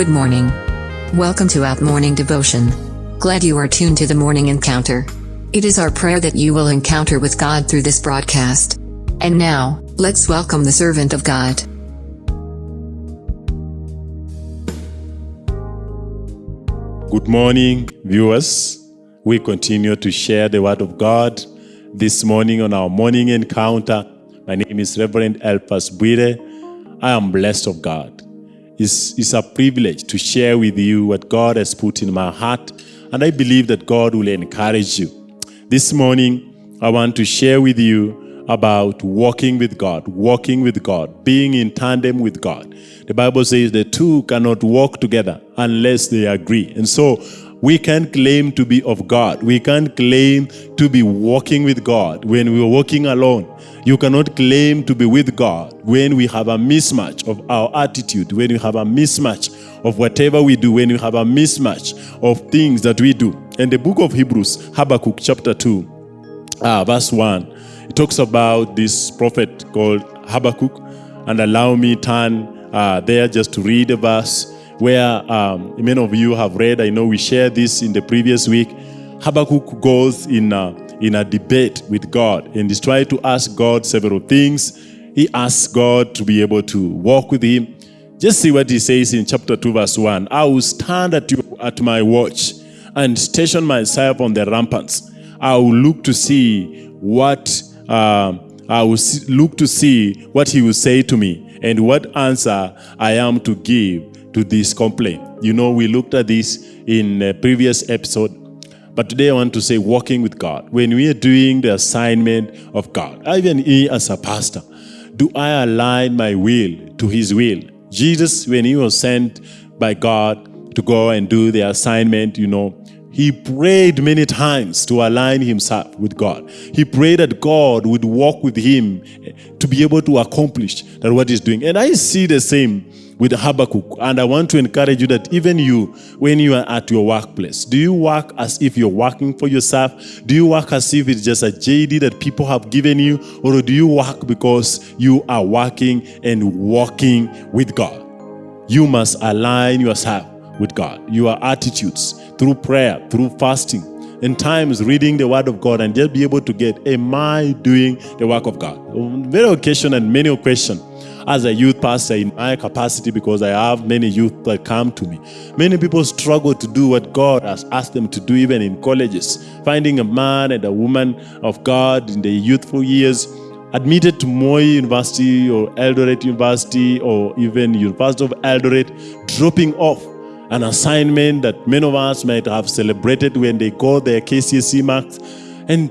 Good morning. Welcome to Out Morning Devotion. Glad you are tuned to the morning encounter. It is our prayer that you will encounter with God through this broadcast. And now, let's welcome the servant of God. Good morning, viewers. We continue to share the Word of God this morning on our morning encounter. My name is Reverend Elpas Buire. I am blessed of God. It's, it's a privilege to share with you what God has put in my heart, and I believe that God will encourage you. This morning, I want to share with you about walking with God, walking with God, being in tandem with God. The Bible says the two cannot walk together unless they agree. And so we can't claim to be of God. We can't claim to be walking with God when we're walking alone. You cannot claim to be with God when we have a mismatch of our attitude, when we have a mismatch of whatever we do, when we have a mismatch of things that we do. In the book of Hebrews, Habakkuk chapter 2, uh, verse 1, it talks about this prophet called Habakkuk. And allow me turn uh, there just to read a verse where um, many of you have read. I know we shared this in the previous week. Habakkuk goes in a, in a debate with God and he's trying to ask God several things. He asks God to be able to walk with him. Just see what he says in chapter 2, verse 1. I will stand at, you, at my watch and station myself on the ramparts. I will look to see what uh, I will see, look to see what he will say to me and what answer I am to give to this complaint. You know, we looked at this in a previous episode, but today I want to say walking with God. When we are doing the assignment of God, even me as a pastor, do I align my will to his will? Jesus, when he was sent by God to go and do the assignment, you know, he prayed many times to align himself with God. He prayed that God would walk with him to be able to accomplish that what he's doing. And I see the same with Habakkuk. And I want to encourage you that even you, when you are at your workplace, do you work as if you're working for yourself? Do you work as if it's just a JD that people have given you? Or do you work because you are working and walking with God? You must align yourself with God, your attitudes through prayer, through fasting, in times reading the word of God and just be able to get, am I doing the work of God? On very occasion and many occasions, as a youth pastor in my capacity because I have many youth that come to me. Many people struggle to do what God has asked them to do even in colleges. Finding a man and a woman of God in their youthful years admitted to Moi University or Eldoret University or even University of Eldoret, dropping off an assignment that many of us might have celebrated when they got their KCSE marks and,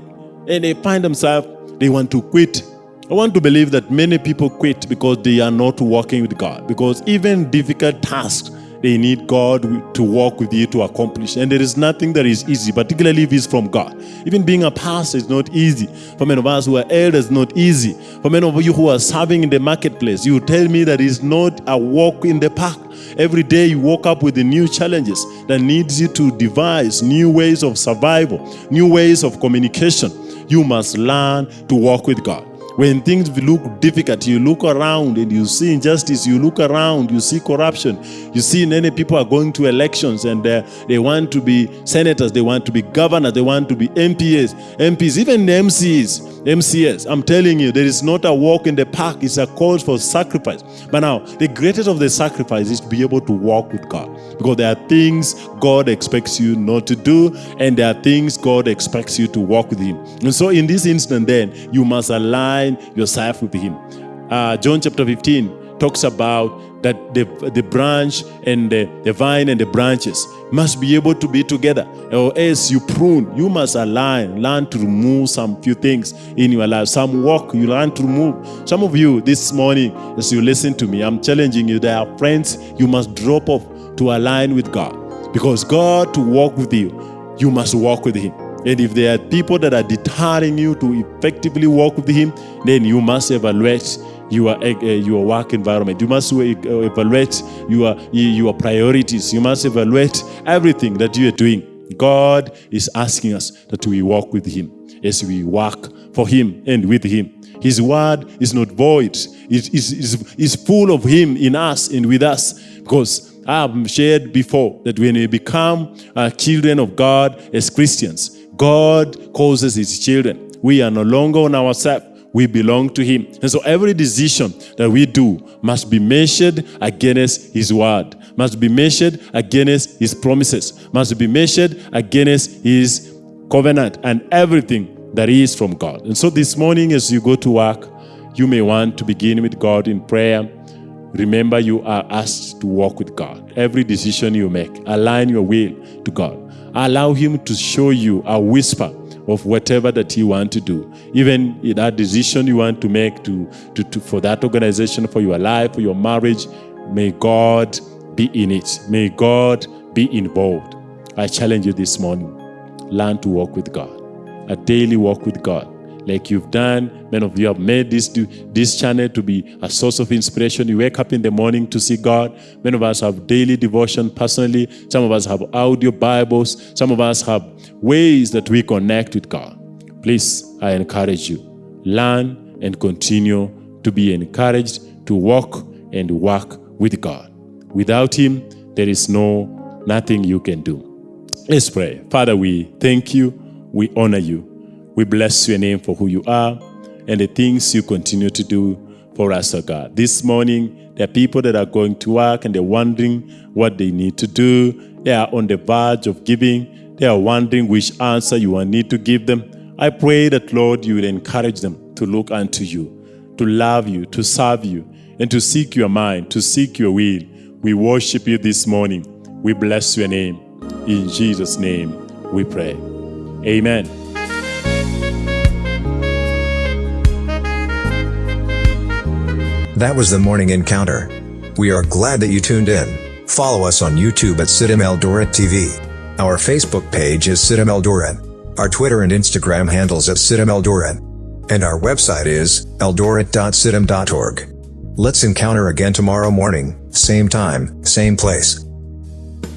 and they find themselves, they want to quit I want to believe that many people quit because they are not working with God. Because even difficult tasks, they need God to walk with you to accomplish. And there is nothing that is easy, particularly if it's from God. Even being a pastor is not easy. For many of us who are elders, not easy. For many of you who are serving in the marketplace, you tell me that it's not a walk in the park. Every day you woke up with the new challenges that needs you to devise new ways of survival, new ways of communication. You must learn to walk with God. When things look difficult, you look around and you see injustice, you look around, you see corruption, you see many people are going to elections and uh, they want to be senators, they want to be governors, they want to be MPs, MPs, even MCs, MCS. I'm telling you, there is not a walk in the park, it's a call for sacrifice. But now, the greatest of the sacrifice is to be able to walk with God because there are things God expects you not to do and there are things God expects you to walk with Him. And so in this instant then, you must align yourself with him. Uh, John chapter 15 talks about that the, the branch and the, the vine and the branches must be able to be together. Or else you prune you must align learn to remove some few things in your life some work you learn to remove. Some of you this morning as you listen to me i'm challenging you there are friends you must drop off to align with god. Because god to walk with you you must walk with him. And if there are people that are deterring you to effectively walk with Him, then you must evaluate your, uh, your work environment. You must uh, evaluate your, your priorities. You must evaluate everything that you are doing. God is asking us that we walk with Him as we work for Him and with Him. His word is not void. It is, is, is full of Him in us and with us because I've shared before that when we become uh, children of God as Christians, God causes his children. We are no longer on ourselves. We belong to him. And so every decision that we do must be measured against his word, must be measured against his promises, must be measured against his covenant and everything that is from God. And so this morning as you go to work, you may want to begin with God in prayer. Remember, you are asked to walk with God. Every decision you make, align your will to God. Allow Him to show you a whisper of whatever that you want to do. Even that decision you want to make to, to, to for that organization, for your life, for your marriage, may God be in it. May God be involved. I challenge you this morning. Learn to walk with God. A daily walk with God like you've done. Many of you have made this, this channel to be a source of inspiration. You wake up in the morning to see God. Many of us have daily devotion personally. Some of us have audio Bibles. Some of us have ways that we connect with God. Please, I encourage you, learn and continue to be encouraged to walk and work with God. Without Him, there is no nothing you can do. Let's pray. Father, we thank you. We honor you. We bless your name for who you are and the things you continue to do for us, oh God. This morning, there are people that are going to work and they're wondering what they need to do. They are on the verge of giving. They are wondering which answer you will need to give them. I pray that, Lord, you will encourage them to look unto you, to love you, to serve you, and to seek your mind, to seek your will. We worship you this morning. We bless your name. In Jesus' name we pray. Amen. That was the morning encounter. We are glad that you tuned in. Follow us on YouTube at CITAM Eldoret TV. Our Facebook page is CITAM Eldoret. Our Twitter and Instagram handles at CITAM Eldoret. And our website is eldoret.citam.org. Let's encounter again tomorrow morning, same time, same place.